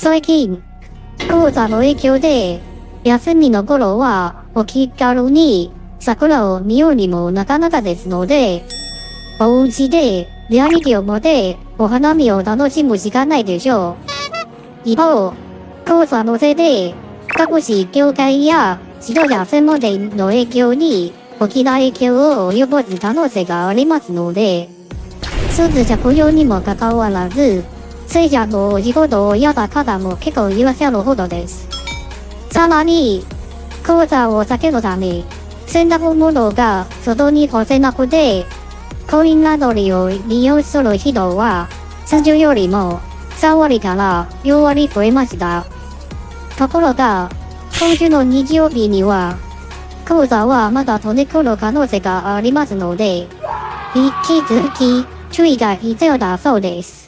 最近、講座の影響で、休みの頃は、お気軽に桜を見ようにもなかなかですので、お家で、リアリティを持って、お花見を楽しむしかないでしょう。一方、講座のせいで、各種業界や指導者専門店の影響に大きな影響を及ぼす可能性がありますので、スーツ着用にもかかわらず、聖者の仕事を嫌だ方も結構いらっしゃるほどです。さらに、黄砂を避けるため、洗濯物が外に干せなくて、コインランドリーを利用する人は、通常よりも3割から4割増えました。ところが、今週の日曜日には、黄砂はまだ飛んでくる可能性がありますので、引き続き注意が必要だそうです。